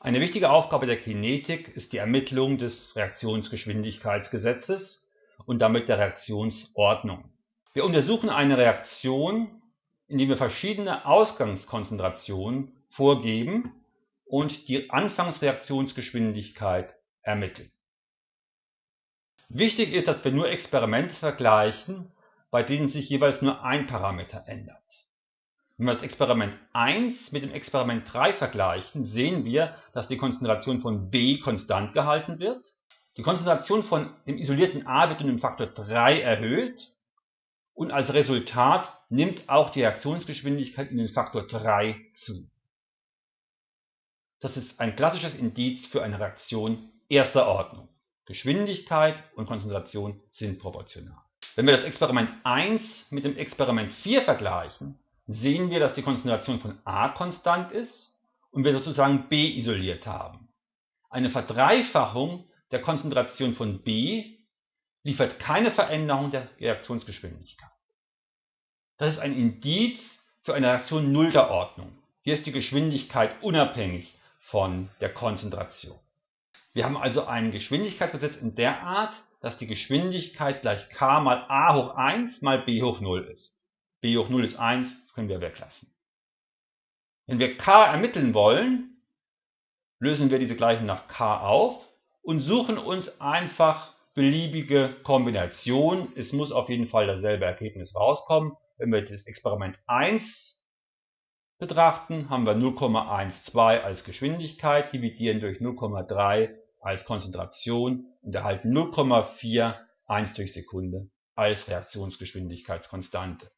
Eine wichtige Aufgabe der Kinetik ist die Ermittlung des Reaktionsgeschwindigkeitsgesetzes und damit der Reaktionsordnung. Wir untersuchen eine Reaktion, indem wir verschiedene Ausgangskonzentrationen vorgeben und die Anfangsreaktionsgeschwindigkeit ermitteln. Wichtig ist, dass wir nur Experimente vergleichen, bei denen sich jeweils nur ein Parameter ändert. Wenn wir das Experiment 1 mit dem Experiment 3 vergleichen, sehen wir, dass die Konzentration von B konstant gehalten wird. Die Konzentration von dem isolierten A wird um den Faktor 3 erhöht und als Resultat nimmt auch die Reaktionsgeschwindigkeit um den Faktor 3 zu. Das ist ein klassisches Indiz für eine Reaktion erster Ordnung. Geschwindigkeit und Konzentration sind proportional. Wenn wir das Experiment 1 mit dem Experiment 4 vergleichen, sehen wir, dass die Konzentration von A konstant ist und wir sozusagen B isoliert haben. Eine Verdreifachung der Konzentration von B liefert keine Veränderung der Reaktionsgeschwindigkeit. Das ist ein Indiz für eine Reaktion nullter Ordnung. Hier ist die Geschwindigkeit unabhängig von der Konzentration. Wir haben also ein Geschwindigkeitsgesetz in der Art, dass die Geschwindigkeit gleich k mal a hoch 1 mal b hoch 0 ist. B hoch 0 ist 1, können wir weglassen. Wenn wir k ermitteln wollen, lösen wir diese Gleichung nach k auf und suchen uns einfach beliebige Kombinationen. Es muss auf jeden Fall dasselbe Ergebnis rauskommen. Wenn wir das Experiment 1 betrachten, haben wir 0,12 als Geschwindigkeit, dividieren durch 0,3 als Konzentration und erhalten 0,41 durch Sekunde als Reaktionsgeschwindigkeitskonstante.